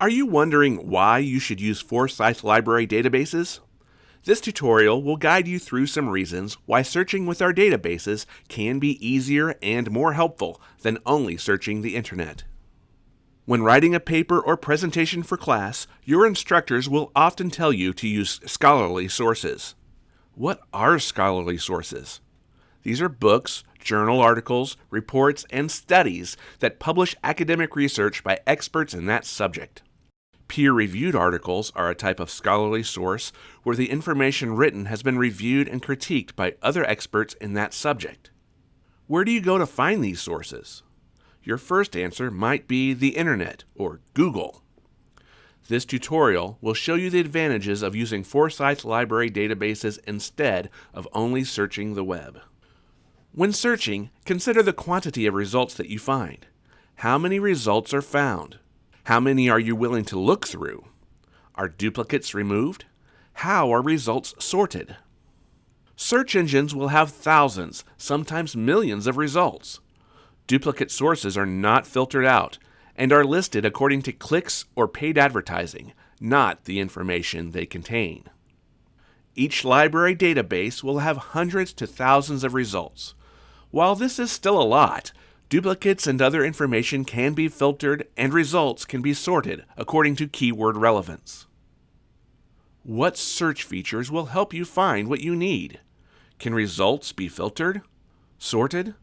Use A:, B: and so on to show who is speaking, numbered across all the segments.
A: Are you wondering why you should use Forsyth Library databases? This tutorial will guide you through some reasons why searching with our databases can be easier and more helpful than only searching the internet. When writing a paper or presentation for class, your instructors will often tell you to use scholarly sources. What are scholarly sources? These are books, journal articles, reports, and studies that publish academic research by experts in that subject. Peer reviewed articles are a type of scholarly source where the information written has been reviewed and critiqued by other experts in that subject. Where do you go to find these sources? Your first answer might be the Internet or Google. This tutorial will show you the advantages of using Forsyth Library databases instead of only searching the web. When searching, consider the quantity of results that you find. How many results are found? How many are you willing to look through? Are duplicates removed? How are results sorted? Search engines will have thousands, sometimes millions of results. Duplicate sources are not filtered out and are listed according to clicks or paid advertising, not the information they contain. Each library database will have hundreds to thousands of results. While this is still a lot, Duplicates and other information can be filtered and results can be sorted according to keyword relevance. What search features will help you find what you need? Can results be filtered? Sorted?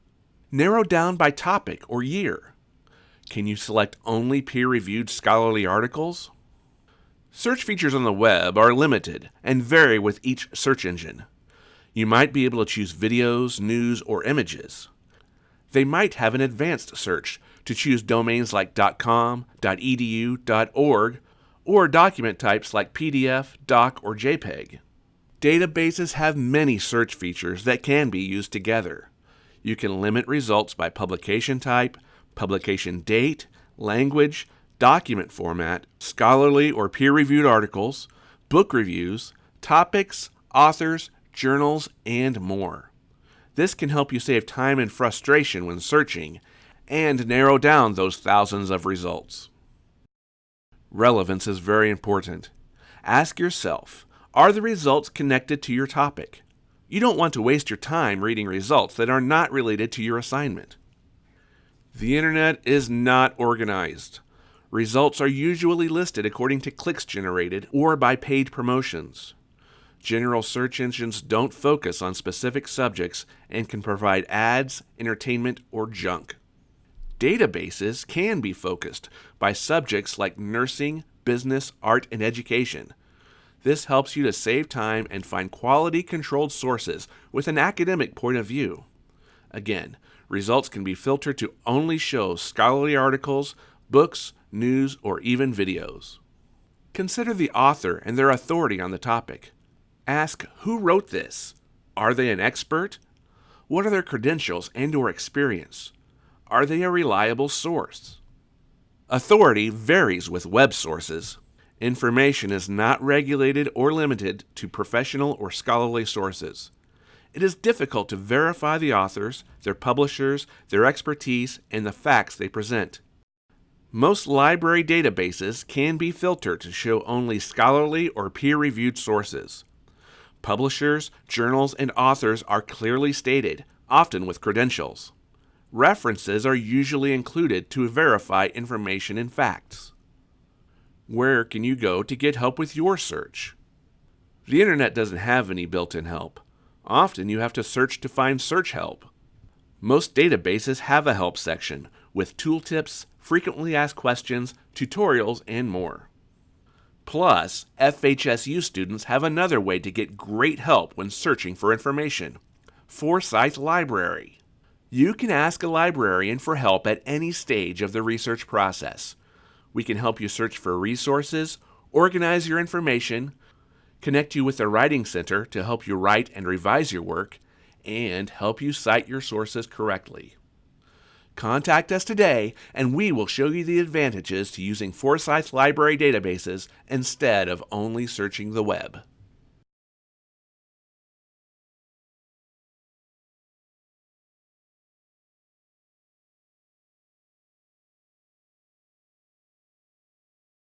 A: Narrowed down by topic or year? Can you select only peer-reviewed scholarly articles? Search features on the web are limited and vary with each search engine. You might be able to choose videos, news, or images they might have an advanced search to choose domains like .com, .edu, .org, or document types like PDF, DOC, or JPEG. Databases have many search features that can be used together. You can limit results by publication type, publication date, language, document format, scholarly or peer-reviewed articles, book reviews, topics, authors, journals, and more. This can help you save time and frustration when searching and narrow down those thousands of results. Relevance is very important. Ask yourself, are the results connected to your topic? You don't want to waste your time reading results that are not related to your assignment. The internet is not organized. Results are usually listed according to clicks generated or by paid promotions. General search engines don't focus on specific subjects and can provide ads, entertainment, or junk. Databases can be focused by subjects like nursing, business, art, and education. This helps you to save time and find quality controlled sources with an academic point of view. Again, results can be filtered to only show scholarly articles, books, news, or even videos. Consider the author and their authority on the topic. Ask who wrote this? Are they an expert? What are their credentials and or experience? Are they a reliable source? Authority varies with web sources. Information is not regulated or limited to professional or scholarly sources. It is difficult to verify the authors, their publishers, their expertise, and the facts they present. Most library databases can be filtered to show only scholarly or peer-reviewed sources. Publishers, journals, and authors are clearly stated, often with credentials. References are usually included to verify information and facts. Where can you go to get help with your search? The internet doesn't have any built-in help. Often you have to search to find search help. Most databases have a help section with tooltips, frequently asked questions, tutorials, and more. Plus, FHSU students have another way to get great help when searching for information Forsyth Library. You can ask a librarian for help at any stage of the research process. We can help you search for resources, organize your information, connect you with the Writing Center to help you write and revise your work, and help you cite your sources correctly. Contact us today and we will show you the advantages to using Forsyth Library databases instead of only searching the web.